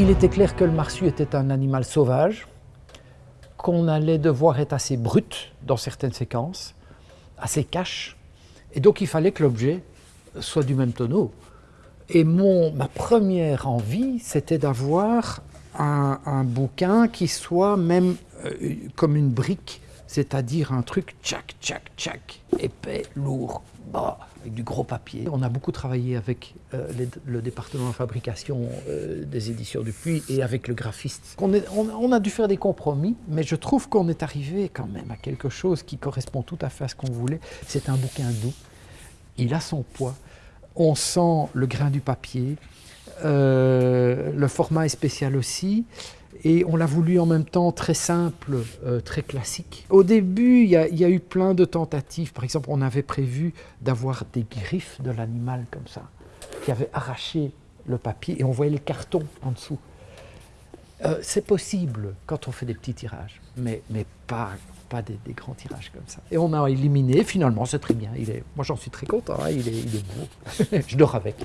Il était clair que le marsu était un animal sauvage, qu'on allait devoir être assez brut dans certaines séquences, assez cash, et donc il fallait que l'objet soit du même tonneau. Et mon, ma première envie, c'était d'avoir un, bouquin qui soit même euh, comme une brique, c'est-à-dire un truc tchac, tchac, tchac, épais, lourd, bas, avec du gros papier. On a beaucoup travaillé avec euh, le département de fabrication euh, des éditions du Puy et avec le graphiste. On, a dû faire des compromis, mais je trouve qu'on est arrivé quand même à quelque chose qui correspond tout à fait à ce qu'on voulait. C'est un bouquin doux, il a son poids, on sent le grain du papier, euh, le format est spécial aussi, et on l'a voulu en même temps très simple, euh, très classique. Au début, il y, a eu plein de tentatives. Par exemple, on avait prévu d'avoir des griffes de l'animal comme ça, qui avaient arraché le papier, et on voyait le carton en dessous. Euh, c'est possible quand on fait des petits tirages, mais, mais pas, pas des, grands tirages comme ça. Et on a éliminé, finalement, c'est très bien. Il est, moi, j'en suis très content, hein. il, est, il est beau. Je dors avec.